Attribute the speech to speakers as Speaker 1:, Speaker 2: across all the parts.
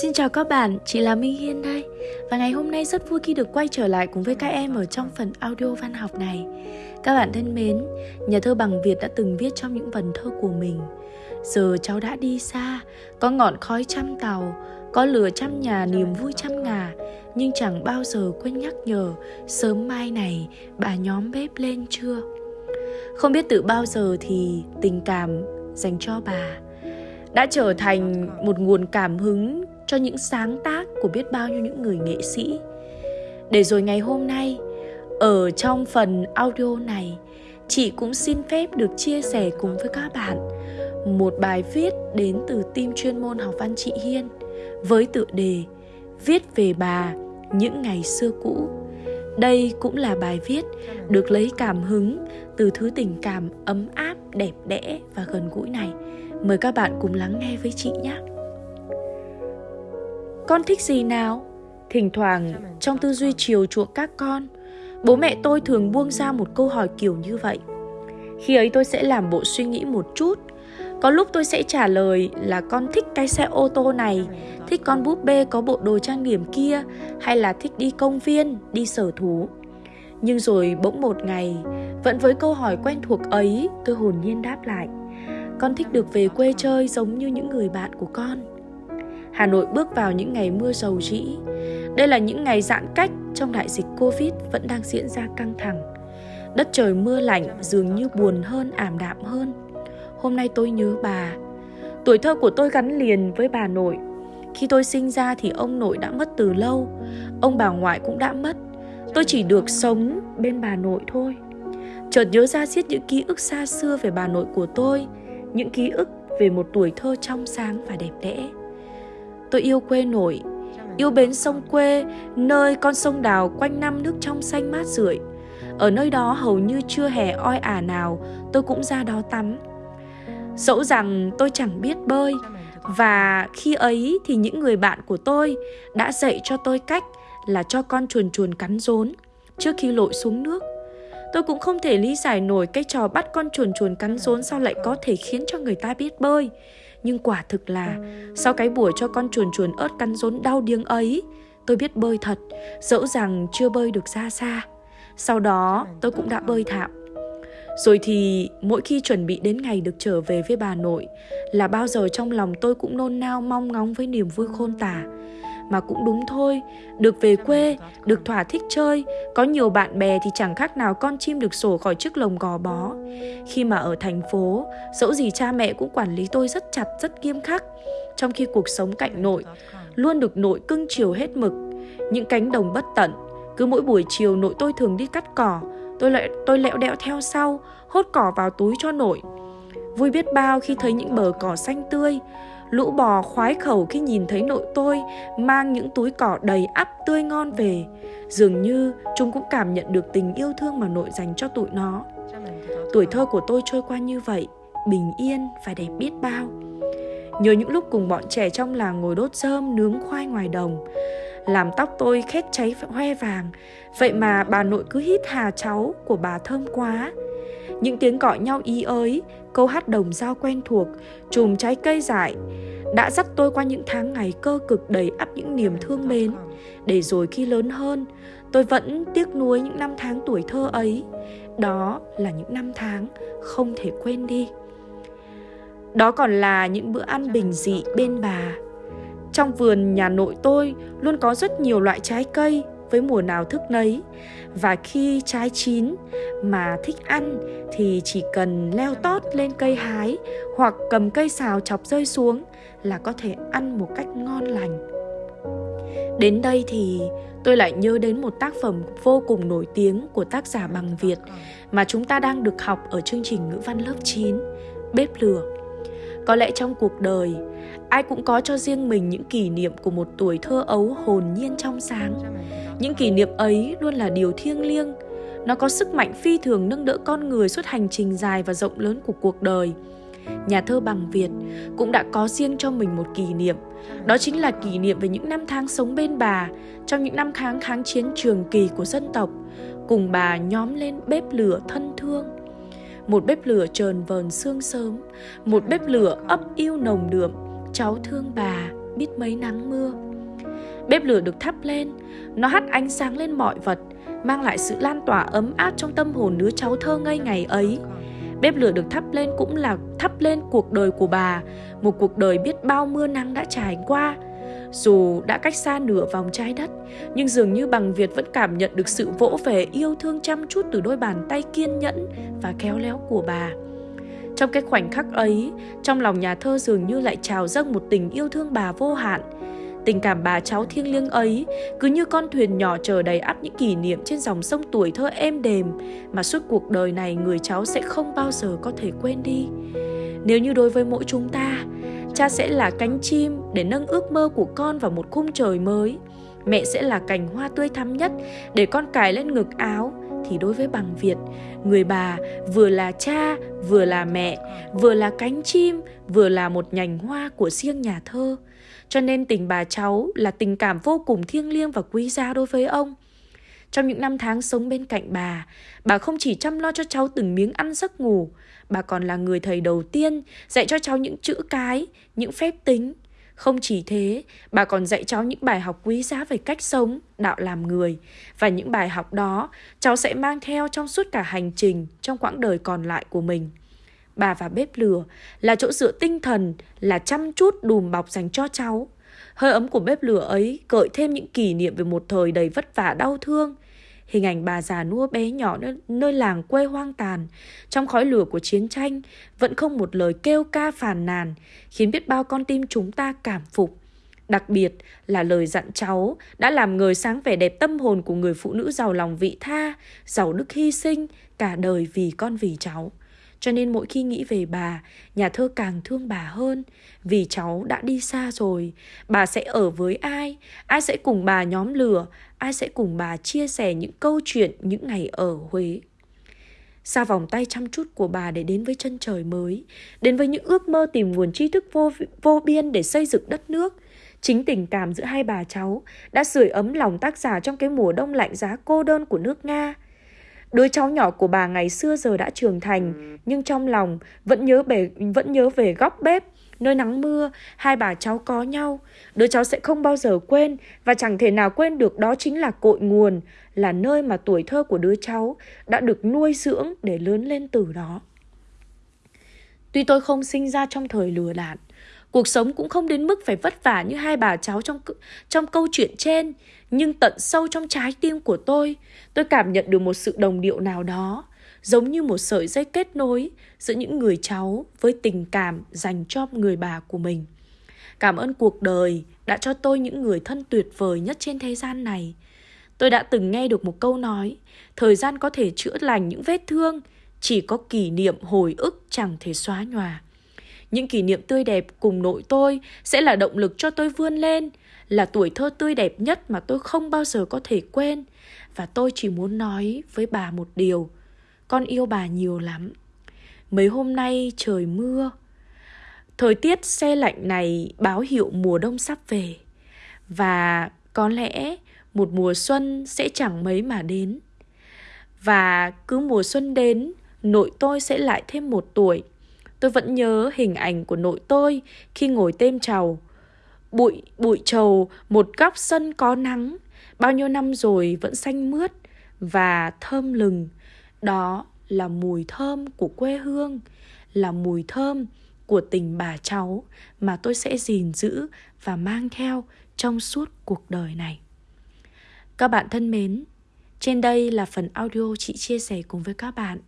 Speaker 1: Xin chào các bạn, chị là Minh Hiên đây. Và ngày hôm nay rất vui khi được quay trở lại cùng với các em ở trong phần audio văn học này. Các bạn thân mến, nhà thơ Bằng Việt đã từng viết trong những vần thơ của mình. Giờ cháu đã đi xa, có ngọn khói trăm tàu Có lửa trăm nhà niềm vui trăm ngà Nhưng chẳng bao giờ quên nhắc nhở Sớm mai này bà nhóm bếp lên chưa? Không biết từ bao giờ thì tình cảm dành cho bà đã trở thành một nguồn cảm hứng cho những sáng tác của biết bao nhiêu những người nghệ sĩ. Để rồi ngày hôm nay, ở trong phần audio này, chị cũng xin phép được chia sẻ cùng với các bạn một bài viết đến từ team chuyên môn học văn chị Hiên với tựa đề Viết về bà những ngày xưa cũ. Đây cũng là bài viết được lấy cảm hứng từ thứ tình cảm ấm áp, đẹp đẽ và gần gũi này. Mời các bạn cùng lắng nghe với chị nhé. Con thích gì nào? Thỉnh thoảng trong tư duy chiều chuộng các con, bố mẹ tôi thường buông ra một câu hỏi kiểu như vậy. Khi ấy tôi sẽ làm bộ suy nghĩ một chút, có lúc tôi sẽ trả lời là con thích cái xe ô tô này, thích con búp bê có bộ đồ trang điểm kia, hay là thích đi công viên, đi sở thú. Nhưng rồi bỗng một ngày, vẫn với câu hỏi quen thuộc ấy, tôi hồn nhiên đáp lại. Con thích được về quê chơi giống như những người bạn của con. Hà Nội bước vào những ngày mưa dầu rĩ. Đây là những ngày giãn cách trong đại dịch Covid vẫn đang diễn ra căng thẳng. Đất trời mưa lạnh dường như buồn hơn, ảm đạm hơn. Hôm nay tôi nhớ bà. Tuổi thơ của tôi gắn liền với bà nội. Khi tôi sinh ra thì ông nội đã mất từ lâu, ông bà ngoại cũng đã mất. Tôi chỉ được sống bên bà nội thôi. Chợt nhớ ra xiết những ký ức xa xưa về bà nội của tôi, những ký ức về một tuổi thơ trong sáng và đẹp đẽ. Tôi yêu quê nội, yêu bến sông quê, nơi con sông đào quanh năm nước trong xanh mát rượi. Ở nơi đó hầu như chưa hè oi ả nào, tôi cũng ra đó tắm. Dẫu rằng tôi chẳng biết bơi, và khi ấy thì những người bạn của tôi đã dạy cho tôi cách là cho con chuồn chuồn cắn rốn trước khi lội xuống nước. Tôi cũng không thể lý giải nổi cái trò bắt con chuồn chuồn cắn rốn sao lại có thể khiến cho người ta biết bơi. Nhưng quả thực là, Sau cái buổi cho con chuồn chuồn ớt cắn rốn đau điếng ấy, Tôi biết bơi thật, Dẫu rằng chưa bơi được ra xa. Sau đó, tôi cũng đã bơi thạo. Rồi thì, mỗi khi chuẩn bị đến ngày được trở về với bà nội, Là bao giờ trong lòng tôi cũng nôn nao mong ngóng với niềm vui khôn tả mà cũng đúng thôi. Được về quê, được thỏa thích chơi Có nhiều bạn bè thì chẳng khác nào con chim được sổ khỏi chiếc lồng gò bó. Khi mà ở thành phố Dẫu gì cha mẹ cũng quản lý tôi rất chặt, rất nghiêm khắc. Trong khi cuộc sống cạnh nội Luôn được nội cưng chiều hết mực Những cánh đồng bất tận. Cứ mỗi buổi chiều nội tôi thường đi cắt cỏ Tôi lại tôi lẹo đẹo theo sau Hốt cỏ vào túi cho nội. Vui biết bao khi thấy những bờ cỏ xanh tươi Lũ bò khoái khẩu khi nhìn thấy nội tôi mang những túi cỏ đầy ắp tươi ngon về. Dường như chúng cũng cảm nhận được tình yêu thương mà nội dành cho tụi nó. Tuổi thơ của tôi trôi qua như vậy, bình yên và đẹp biết bao. Nhớ những lúc cùng bọn trẻ trong làng ngồi đốt rơm nướng khoai ngoài đồng Làm tóc tôi khét cháy hoe vàng Vậy mà bà nội cứ hít hà cháu của bà thơm quá những tiếng gọi nhau ý ới, câu hát đồng dao quen thuộc, chùm trái cây dại, đã dắt tôi qua những tháng ngày cơ cực đầy ắp những niềm thương mến. Để rồi khi lớn hơn, tôi vẫn tiếc nuối những năm tháng tuổi thơ ấy. Đó là những năm tháng không thể quên đi. Đó còn là những bữa ăn bình dị bên bà. Trong vườn nhà nội tôi luôn có rất nhiều loại trái cây với mùa nào thức nấy. Và khi trái chín mà thích ăn thì chỉ cần leo tót lên cây hái hoặc cầm cây xào chọc rơi xuống là có thể ăn một cách ngon lành. Đến đây thì tôi lại nhớ đến một tác phẩm vô cùng nổi tiếng của tác giả bằng Việt mà chúng ta đang được học ở chương trình ngữ văn lớp 9, Bếp lửa. Có lẽ trong cuộc đời, ai cũng có cho riêng mình những kỷ niệm của một tuổi thơ ấu hồn nhiên trong sáng những kỷ niệm ấy luôn là điều thiêng liêng. Nó có sức mạnh phi thường nâng đỡ con người suốt hành trình dài và rộng lớn của cuộc đời. Nhà thơ bằng việt cũng đã có riêng cho mình một kỷ niệm. Đó chính là kỷ niệm về những năm tháng sống bên bà, trong những năm tháng kháng chiến trường kỳ của dân tộc, cùng bà nhóm lên bếp lửa thân thương. Một bếp lửa trờn vờn sương sớm, một bếp lửa ấp yêu nồng đượm, cháu thương bà biết mấy nắng mưa. Bếp lửa được thắp lên, nó hắt ánh sáng lên mọi vật, mang lại sự lan tỏa ấm áp trong tâm hồn đứa cháu thơ ngây ngày ấy. Bếp lửa được thắp lên cũng là thắp lên cuộc đời của bà, một cuộc đời biết bao mưa nắng đã trải qua. Dù đã cách xa nửa vòng trái đất, nhưng dường như bằng Việt vẫn cảm nhận được sự vỗ về yêu thương chăm chút từ đôi bàn tay kiên nhẫn và khéo léo của bà. Trong cái khoảnh khắc ấy, trong lòng nhà thơ dường như lại trào dâng một tình yêu thương bà vô hạn, Tình cảm bà cháu thiêng liêng ấy cứ như con thuyền nhỏ chờ đầy ắp những kỷ niệm trên dòng sông tuổi thơ êm đềm mà suốt cuộc đời này người cháu sẽ không bao giờ có thể quên đi. Nếu như đối với mỗi chúng ta, cha sẽ là cánh chim để nâng ước mơ của con vào một khung trời mới. Mẹ sẽ là cành hoa tươi thắm nhất để con cài lên ngực áo thì đối với bằng Việt, người bà vừa là cha, vừa là mẹ, vừa là cánh chim, vừa là một nhành hoa của riêng nhà thơ. Cho nên tình bà cháu là tình cảm vô cùng thiêng liêng và quý giá đối với ông. Trong những năm tháng sống bên cạnh bà, bà không chỉ chăm lo cho cháu từng miếng ăn giấc ngủ, bà còn là người thầy đầu tiên dạy cho cháu những chữ cái, những phép tính. Không chỉ thế, bà còn dạy cháu những bài học quý giá về cách sống, đạo làm người. Và những bài học đó cháu sẽ mang theo trong suốt cả hành trình trong quãng đời còn lại của mình bà và bếp lửa là chỗ dựa tinh thần, là chăm chút đùm bọc dành cho cháu. Hơi ấm của bếp lửa ấy gợi thêm những kỷ niệm về một thời đầy vất vả đau thương. Hình ảnh bà già nua bé nhỏ nơi, nơi làng quê hoang tàn, trong khói lửa của chiến tranh, vẫn không một lời kêu ca phàn nàn, khiến biết bao con tim chúng ta cảm phục. Đặc biệt là lời dặn cháu đã làm người sáng vẻ đẹp tâm hồn của người phụ nữ giàu lòng vị tha, giàu đức hy sinh, cả đời vì con vì cháu. Cho nên mỗi khi nghĩ về bà, nhà thơ càng thương bà hơn. Vì cháu đã đi xa rồi, bà sẽ ở với ai? Ai sẽ cùng bà nhóm lửa? Ai sẽ cùng bà chia sẻ những câu chuyện những ngày ở Huế? Xa vòng tay chăm chút của bà để đến với chân trời mới, đến với những ước mơ tìm nguồn tri thức vô, vô biên để xây dựng đất nước. Chính tình cảm giữa hai bà cháu đã sưởi ấm lòng tác giả trong cái mùa đông lạnh giá cô đơn của nước Nga. Đứa cháu nhỏ của bà ngày xưa giờ đã trưởng thành, nhưng trong lòng vẫn nhớ về vẫn nhớ về góc bếp, nơi nắng mưa, hai bà cháu có nhau. Đứa cháu sẽ không bao giờ quên và chẳng thể nào quên được đó chính là cội nguồn, là nơi mà tuổi thơ của đứa cháu đã được nuôi dưỡng để lớn lên từ đó. Tuy tôi không sinh ra trong thời lừa đạn, Cuộc sống cũng không đến mức phải vất vả như hai bà cháu trong trong câu chuyện trên, nhưng tận sâu trong trái tim của tôi, tôi cảm nhận được một sự đồng điệu nào đó, giống như một sợi dây kết nối giữa những người cháu với tình cảm dành cho người bà của mình. Cảm ơn cuộc đời đã cho tôi những người thân tuyệt vời nhất trên thế gian này. Tôi đã từng nghe được một câu nói, thời gian có thể chữa lành những vết thương, chỉ có kỷ niệm hồi ức chẳng thể xóa nhòa. Những kỷ niệm tươi đẹp cùng nội tôi sẽ là động lực cho tôi vươn lên, là tuổi thơ tươi đẹp nhất mà tôi không bao giờ có thể quên. Và tôi chỉ muốn nói với bà một điều, con yêu bà nhiều lắm. Mấy hôm nay trời mưa, thời tiết xe lạnh này báo hiệu mùa đông sắp về. Và có lẽ một mùa xuân sẽ chẳng mấy mà đến. Và cứ mùa xuân đến, nội tôi sẽ lại thêm một tuổi Tôi vẫn nhớ hình ảnh của nội tôi khi ngồi têm trầu. Bụi, bụi trầu, một góc sân có nắng, bao nhiêu năm rồi vẫn xanh mướt và thơm lừng. Đó là mùi thơm của quê hương, là mùi thơm của tình bà cháu mà tôi sẽ gìn giữ và mang theo trong suốt cuộc đời này. Các bạn thân mến, trên đây là phần audio chị chia sẻ cùng với các bạn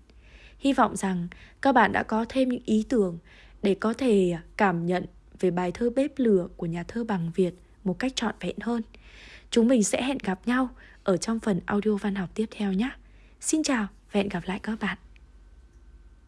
Speaker 1: Hy vọng rằng các bạn đã có thêm những ý tưởng để có thể cảm nhận về bài thơ Bếp lửa của nhà thơ Bằng Việt một cách trọn vẹn hơn. Chúng mình sẽ hẹn gặp nhau ở trong phần audio văn học tiếp theo nhé. Xin chào và hẹn gặp lại các bạn.